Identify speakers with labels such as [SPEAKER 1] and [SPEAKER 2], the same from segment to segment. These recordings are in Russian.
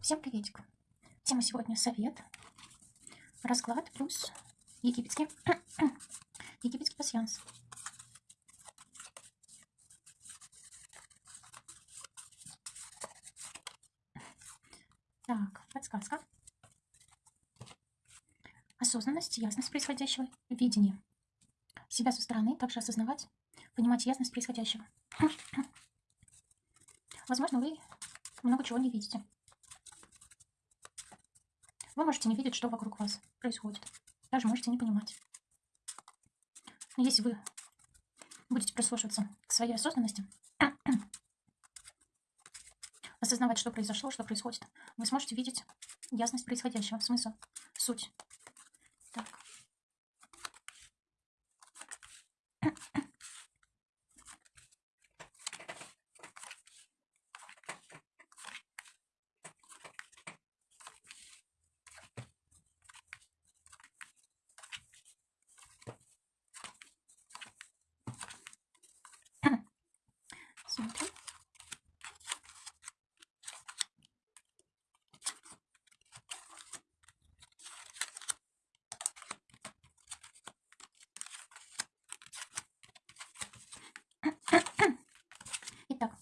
[SPEAKER 1] Всем приветик. Тема сегодня совет, расклад плюс египетский, египетский пассианс. Так, подсказка. Осознанность, ясность происходящего, видение. Себя со стороны также осознавать, понимать ясность происходящего. Возможно, вы много чего не видите. Вы можете не видеть, что вокруг вас происходит. Даже можете не понимать. Но если вы будете прислушиваться к своей осознанности, осознавать, что произошло, что происходит, вы сможете видеть ясность происходящего, смысл, суть. Так. Смотрим. Итак,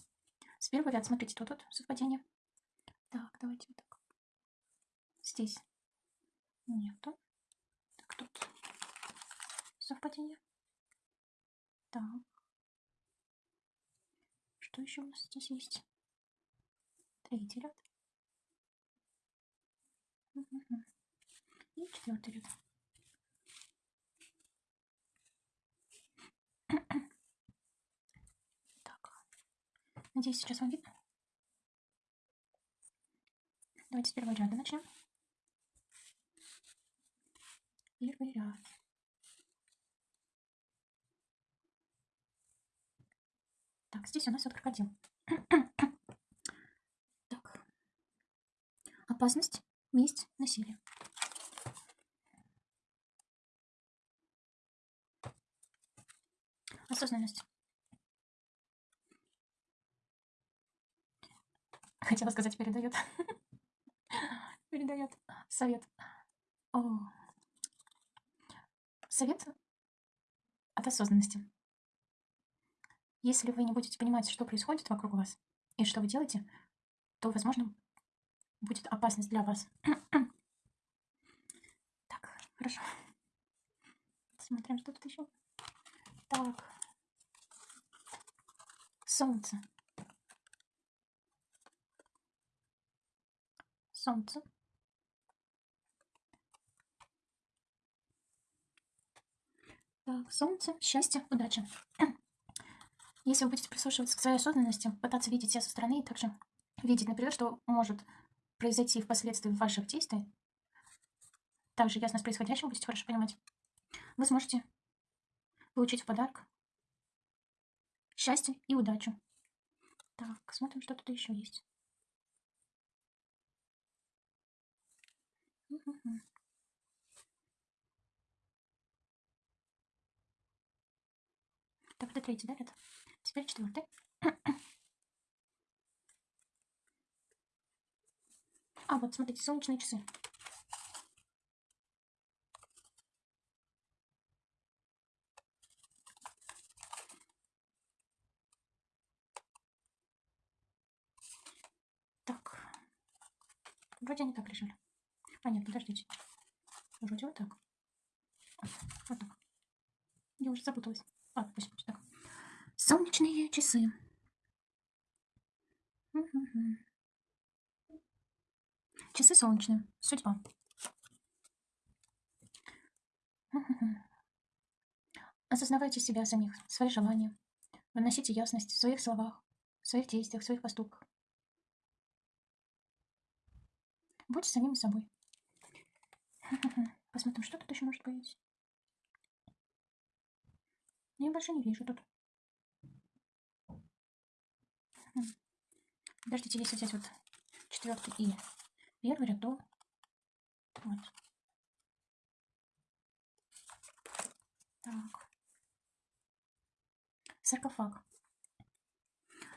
[SPEAKER 1] с первого ряда, смотрите, тут вот совпадение. Так, давайте вот так. Здесь нету. Так, тут совпадение. Так. Еще у нас здесь есть? Третий ряд. И четвертый ряд. Так. Надеюсь, сейчас вам видно. Давайте с первого ряда начнем. Первый ряд. Так, здесь у нас вот крокодил. Так. Опасность, месть, насилие. Осознанность. Хотела сказать, передает. Передает совет. О. Совет от осознанности. Если вы не будете понимать, что происходит вокруг вас и что вы делаете, то, возможно, будет опасность для вас. Так, хорошо. Смотрим, что тут еще. Так. Солнце. Солнце. Так, солнце, счастье, удача. Если вы будете прислушиваться к своей осознанности, пытаться видеть себя со стороны и также видеть, например, что может произойти впоследствии ваших действий, также ясно с происходящим будете хорошо понимать, вы сможете получить в подарок счастье и удачу. Так, смотрим, что тут еще есть. Так, это третий, да, это? 4, 4. А, вот, смотрите, солнечные часы. Так. Вроде они так лежали. А, нет, подождите. Вроде вот так. Вот так. Я уже запуталась. А, пусть, пусть так. Солнечные часы. Часы солнечные. Судьба. Осознавайте себя самих, свои желания. Выносите ясность в своих словах, в своих действиях, в своих поступках. Будьте самими собой. Посмотрим, что тут еще может быть. Я больше не вижу тут. Подождите, если взять вот четвертый и первый ряд, то вот. Так. Саркофаг.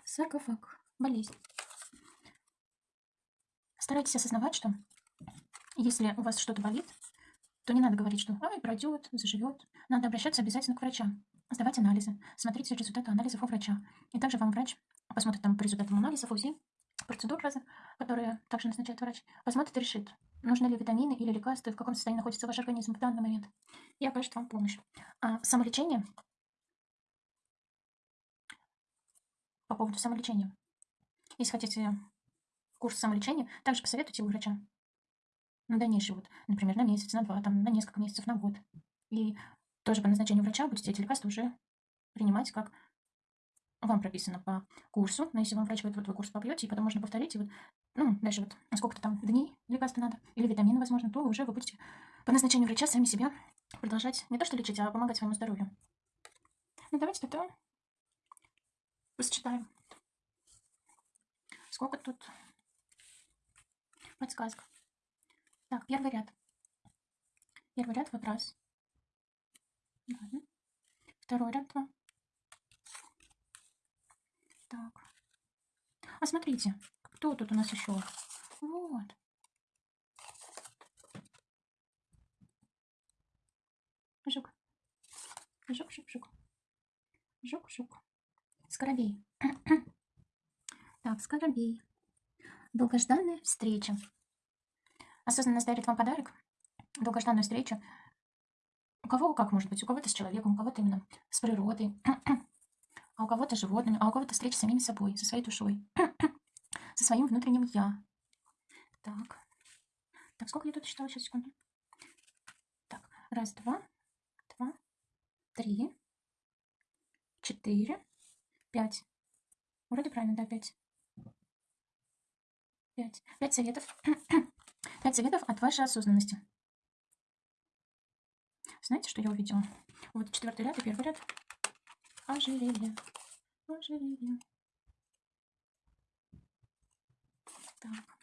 [SPEAKER 1] Саркофаг. Болезнь. Старайтесь осознавать, что если у вас что-то болит, то не надо говорить, что «ай, пройдет, заживет». Надо обращаться обязательно к врачам, сдавать анализы, смотреть результаты анализов у врача. И также вам врач посмотрит там по результатам анализов, УЗИ, процедур разных, которые также назначает врач, посмотрит и решит, нужны ли витамины или лекарства, в каком состоянии находится ваш организм в данный момент, и окажет вам помощь. А самолечение, по поводу самолечения, если хотите курс самолечения, также посоветуйте у врача на дальнейший вот, например, на месяц, на два, там, на несколько месяцев, на год. И тоже по назначению врача будете эти лекарства уже принимать, как вам прописано по курсу. Но если вам врач говорит, вот вы курс попьете, и потом можно повторить, и вот, ну, дальше вот сколько-то там дней лекарства надо, или витамины, возможно, то уже вы будете по назначению врача сами себя продолжать не то что лечить, а помогать своему здоровью. Ну, давайте тогда посчитаем. Сколько тут подсказок. Так, первый ряд. Первый ряд вот раз. Ладно. Второй ряд два. Так. А смотрите, кто тут у нас еще? Вот. Жук. Жук, жук, жук. Жук, жук. Скоробей. так, скоробей. Долгожданная встреча. Осознанность дарит вам подарок, долгожданную встречу. Кого как может быть? У кого-то с человеком, у кого-то именно с природой, а у кого-то с животными, а у кого-то встреча с самим собой, со своей душой, со своим внутренним «я». Так. Так, сколько я тут считала? Сейчас, секунду. Так, раз, два, два, три, четыре, пять. Вроде правильно, да, пять. Пять. Пять советов. Пять советов от вашей осознанности. Знаете, что я увидела? Вот четвертый ряд и первый ряд. Ожерелье. Ожерелье. Так.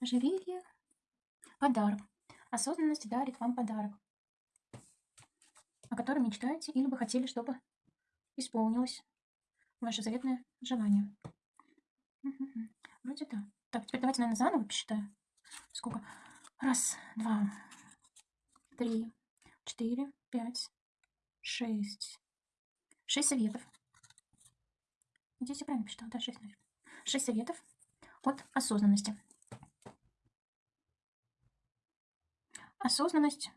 [SPEAKER 1] Ожерелье. Подарок. Осознанность дарит вам подарок, о котором мечтаете или бы хотели, чтобы исполнилось ваше заветное желание. Вроде да. Так, теперь давайте, наверное, заново посчитаем. Сколько? Раз, два, три, четыре, пять, шесть. Шесть советов. Здесь я правильно посчитала? Да, шесть, наверное. Шесть советов от осознанности. Осознанность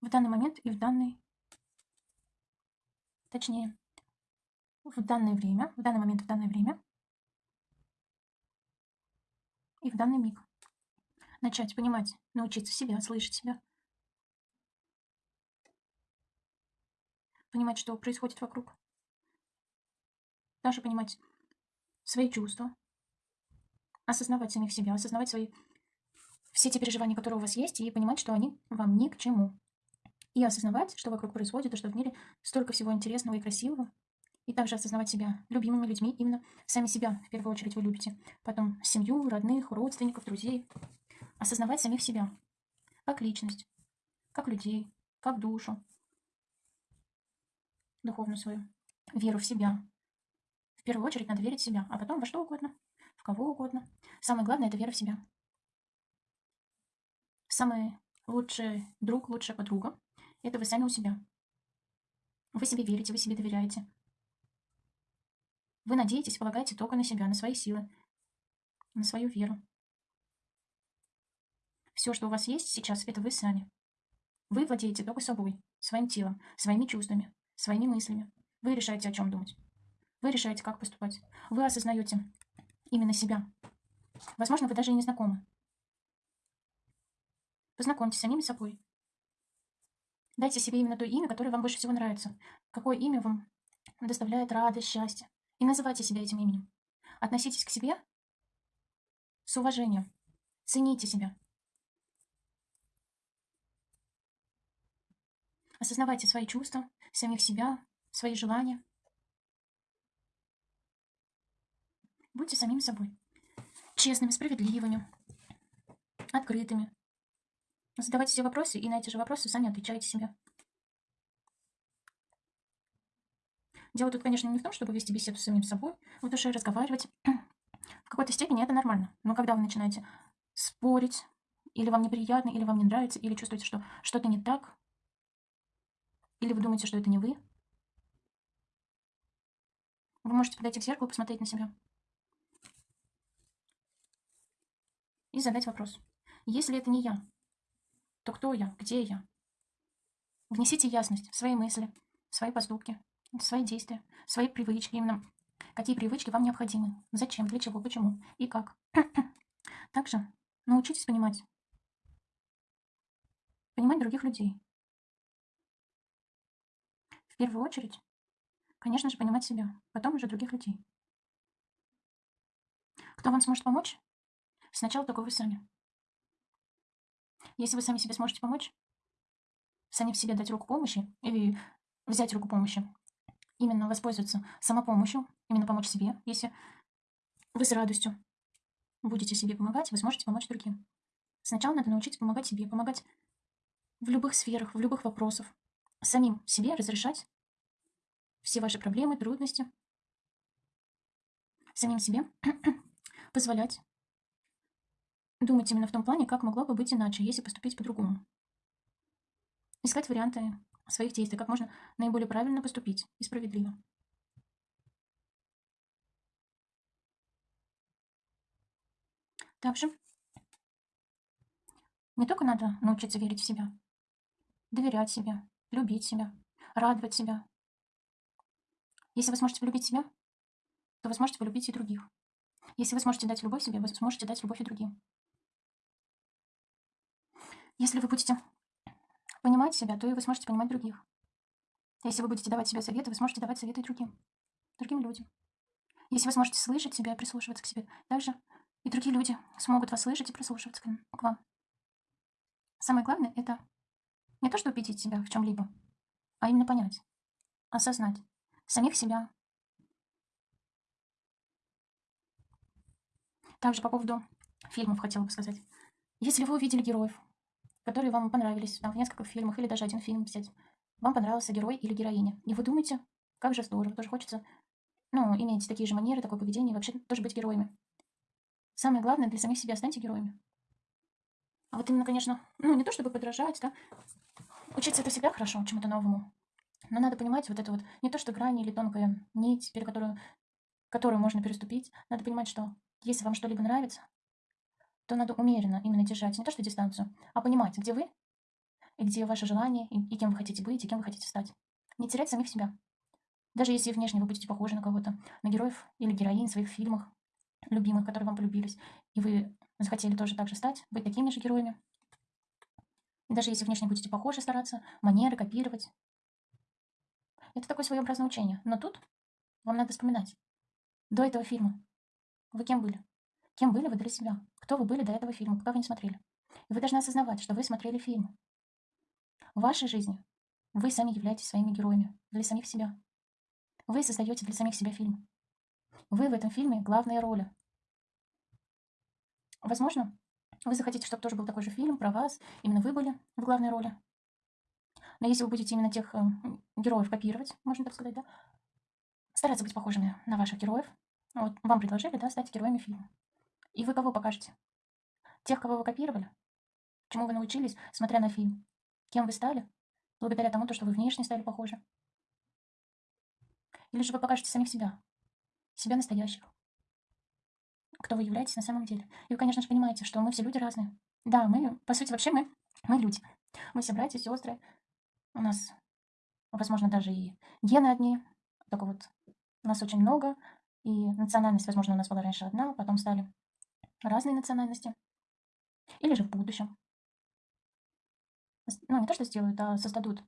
[SPEAKER 1] в данный момент и в данный, точнее, в данное время, в данный момент, в данное время и в данный миг. Начать понимать, научиться себя, слышать себя. Понимать, что происходит вокруг. Даже понимать свои чувства. Осознавать самих себя, осознавать свои все те переживания, которые у вас есть, и понимать, что они вам ни к чему. И осознавать, что вокруг происходит, и что в мире столько всего интересного и красивого, и также осознавать себя любимыми людьми, именно сами себя в первую очередь вы любите. Потом семью, родных, родственников, друзей. Осознавать самих себя. Как личность, как людей, как душу. Духовную свою. Веру в себя. В первую очередь надо верить в себя, а потом во что угодно, в кого угодно. Самое главное – это вера в себя. Самый лучший друг, лучшая подруга – это вы сами у себя. Вы себе верите, вы себе доверяете. Вы надеетесь, полагаете только на себя, на свои силы, на свою веру. Все, что у вас есть сейчас, это вы сами. Вы владеете только собой, своим телом, своими чувствами, своими мыслями. Вы решаете, о чем думать. Вы решаете, как поступать. Вы осознаете именно себя. Возможно, вы даже и не знакомы. Познакомьтесь с самими собой. Дайте себе именно то имя, которое вам больше всего нравится. Какое имя вам доставляет радость, счастье. И называйте себя этим именем. Относитесь к себе с уважением. Цените себя. Осознавайте свои чувства, самих себя, свои желания. Будьте самим собой. Честными, справедливыми, открытыми. Задавайте себе вопросы, и на эти же вопросы сами отвечайте себе. Дело тут, конечно, не в том, чтобы вести беседу с самим собой, в душе разговаривать, В какой-то степени это нормально. Но когда вы начинаете спорить, или вам неприятно, или вам не нравится, или чувствуете, что что-то не так, или вы думаете, что это не вы, вы можете подойти к зеркалу, посмотреть на себя и задать вопрос. Если это не я, то кто я, где я? Внесите ясность в свои мысли, в свои поступки, в свои действия, в свои привычки. Именно какие привычки вам необходимы, зачем, для чего, почему и как. Также научитесь понимать, понимать других людей. В первую очередь, конечно же, понимать себя, потом уже других людей. Кто вам сможет помочь? Сначала только вы сами. Если вы сами себе сможете помочь, сами в себе дать руку помощи или взять руку помощи, именно воспользоваться самопомощью, именно помочь себе, если вы с радостью будете себе помогать, вы сможете помочь другим. Сначала надо научиться помогать себе, помогать в любых сферах, в любых вопросах. Самим себе разрешать все ваши проблемы, трудности. Самим себе позволять думать именно в том плане, как могло бы быть иначе, если поступить по-другому. Искать варианты своих действий, как можно наиболее правильно поступить и справедливо. Также не только надо научиться верить в себя, доверять себе, любить себя, радовать себя. Если вы сможете полюбить себя, то вы сможете полюбить и других. Если вы сможете дать любовь себе, вы сможете дать любовь и другим. Если вы будете понимать себя, то и вы сможете понимать других. Если вы будете давать себе советы, вы сможете давать советы и другим, другим людям. Если вы сможете слышать себя и прислушиваться к себе, также и другие люди смогут вас слышать и прислушиваться к вам. Самое главное – это не то, что убедить себя в чем-либо, а именно понять, осознать самих себя. Также по поводу фильмов хотела бы сказать. Если вы увидели героев, которые вам понравились, там, в нескольких фильмах, или даже один фильм взять, вам понравился герой или героиня, и вы думаете, как же здорово, тоже хочется, ну, иметь такие же манеры, такое поведение, и вообще тоже быть героями. Самое главное, для самих себя станьте героями. А вот именно, конечно, ну, не то чтобы подражать, да, учиться это всегда хорошо, чему-то новому. Но надо понимать вот это вот, не то что грань или тонкая нить, перед которую, которую можно переступить. Надо понимать, что если вам что-либо нравится, то надо умеренно именно держать не то что дистанцию, а понимать, где вы, и где ваше желание, и, и кем вы хотите быть, и кем вы хотите стать. Не терять самих себя. Даже если внешне вы будете похожи на кого-то, на героев или героинь в своих фильмах, любимых, которые вам полюбились, и вы захотели тоже так же стать, быть такими же героями. Даже если внешне будете похожи стараться, манеры копировать. Это такое своеобразное учение. Но тут вам надо вспоминать. До этого фильма вы кем были? Кем были вы для себя? Кто вы были до этого фильма, пока вы не смотрели? И вы должны осознавать, что вы смотрели фильм. В вашей жизни вы сами являетесь своими героями для самих себя. Вы создаете для самих себя фильм. Вы в этом фильме главная роль. Возможно, вы захотите, чтобы тоже был такой же фильм про вас, именно вы были в главной роли. Но если вы будете именно тех э, героев копировать, можно так сказать, да, стараться быть похожими на ваших героев, вот вам предложили, да, стать героями фильма. И вы кого покажете? Тех, кого вы копировали? Чему вы научились, смотря на фильм? Кем вы стали? Благодаря тому, что вы внешне стали похожи? Или же вы покажете самих себя? Себя настоящих? Кто вы являетесь на самом деле. И вы, конечно же, понимаете, что мы все люди разные. Да, мы, по сути, вообще мы, мы люди. Мы все братья, сестры. У нас, возможно, даже и гены одни. Только вот нас очень много. И национальность, возможно, у нас была раньше одна, потом стали разные национальности. Или же в будущем. Ну, не то, что сделают, а создадут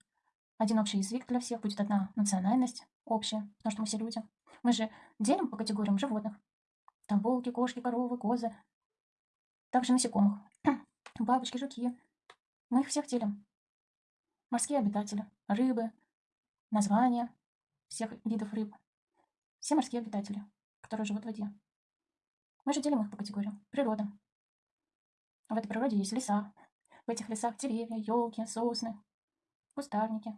[SPEAKER 1] один общий язык для всех, будет одна национальность общая, потому что мы все люди. Мы же делим по категориям животных. Там волки, кошки, коровы, козы. Также насекомых. Бабочки, жуки. Мы их всех делим. Морские обитатели, рыбы, названия всех видов рыб. Все морские обитатели, которые живут в воде. Мы же делим их по категориям. Природа. В этой природе есть леса. В этих лесах деревья, елки, сосны, кустарники.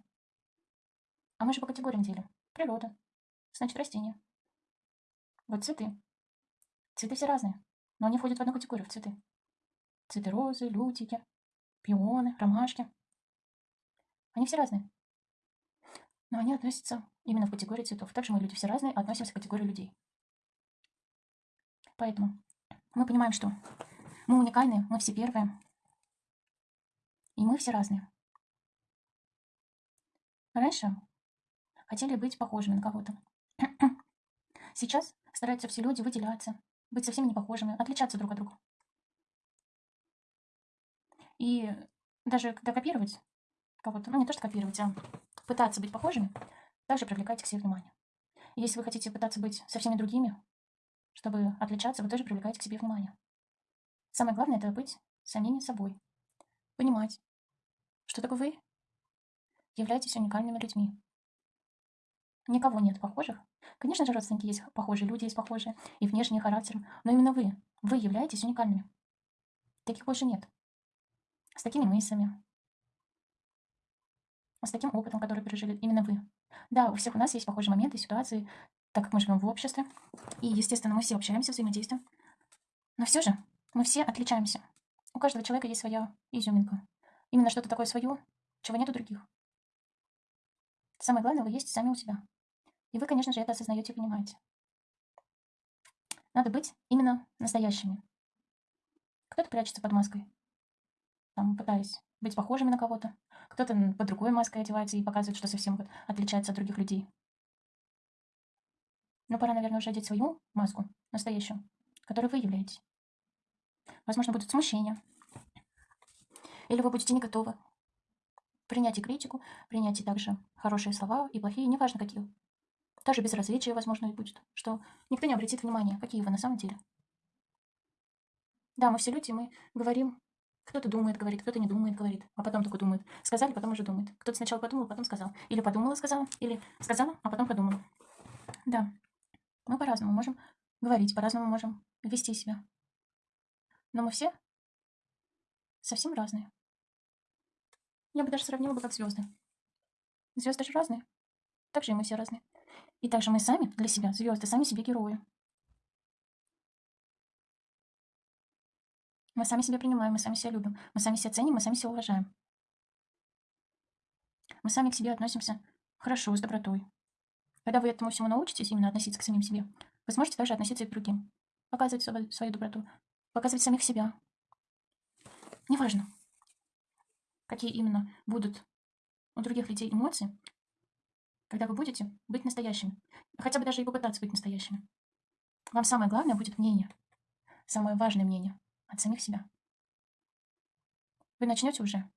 [SPEAKER 1] А мы же по категориям делим. Природа. Значит, растения. Вот цветы. Цветы все разные, но они входят в одну категорию, в цветы. Цветы розы, лютики, пионы, ромашки. Они все разные. Но они относятся именно в категорию цветов. Также мы люди все разные, относимся к категории людей. Поэтому мы понимаем, что мы уникальные, мы все первые, и мы все разные. Раньше хотели быть похожими на кого-то. Сейчас стараются все люди выделяться, быть совсем не похожими, отличаться друг от друга. И даже когда копировать кого-то, ну не то что копировать, а пытаться быть похожими, также привлекайте к себе внимание. Если вы хотите пытаться быть со всеми другими, чтобы отличаться, вы тоже привлекаете к себе внимание. Самое главное – это быть самими собой. Понимать, что такое вы являетесь уникальными людьми. Никого нет похожих. Конечно же, родственники есть похожие, люди есть похожие, и внешние характером, но именно вы, вы являетесь уникальными. Таких больше нет. С такими мыслями, с таким опытом, который пережили именно вы. Да, у всех у нас есть похожие моменты, ситуации, так как мы живем в обществе, и, естественно, мы все общаемся, взаимодействуем. Но все же мы все отличаемся. У каждого человека есть своя изюминка. Именно что-то такое свое, чего нет у других. Самое главное, вы есть сами у себя. И вы, конечно же, это осознаете и понимаете. Надо быть именно настоящими. Кто-то прячется под маской, там, пытаясь быть похожими на кого-то. Кто-то под другой маской одевается и показывает, что совсем вот отличается от других людей. Но пора, наверное, уже одеть свою маску, настоящую, которой вы являетесь. Возможно, будут смущения. Или вы будете не готовы принять и критику, принять и также хорошие слова и плохие, неважно какие. Даже безразличие, возможно, и будет, что никто не обратит внимания, какие вы на самом деле. Да, мы все люди, мы говорим, кто-то думает, говорит, кто-то не думает, говорит, а потом только думает. Сказали, потом уже думает. Кто-то сначала подумал, потом сказал. Или подумала, сказала, или сказала, а потом подумала. Да, мы по-разному можем говорить, по-разному можем вести себя. Но мы все совсем разные. Я бы даже сравнила бы как звезды. Звезды же разные. Так же и мы все разные. И также мы сами для себя, звезды, сами себе герои. Мы сами себя принимаем, мы сами себя любим, мы сами себя ценим, мы сами себя уважаем. Мы сами к себе относимся хорошо, с добротой. Когда вы этому всему научитесь именно относиться к самим себе, вы сможете также относиться и к другим. Показывать свою, свою доброту, показывать самих себя. Неважно, какие именно будут у других людей эмоции, когда вы будете быть настоящими. Хотя бы даже и попытаться быть настоящими. Вам самое главное будет мнение. Самое важное мнение от самих себя. Вы начнете уже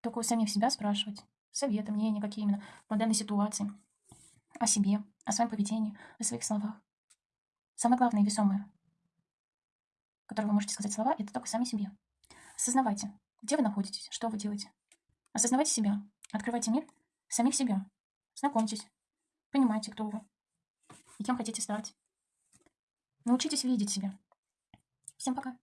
[SPEAKER 1] только у самих себя спрашивать советы, мнения, какие именно по данной ситуации, о себе, о своем поведении, о своих словах. Самое главное и весомое, которое вы можете сказать слова, это только сами себе. Осознавайте, где вы находитесь, что вы делаете. Осознавайте себя, открывайте мир самих себя. Знакомьтесь, понимайте, кто вы и кем хотите стать. Научитесь видеть себя. Всем пока.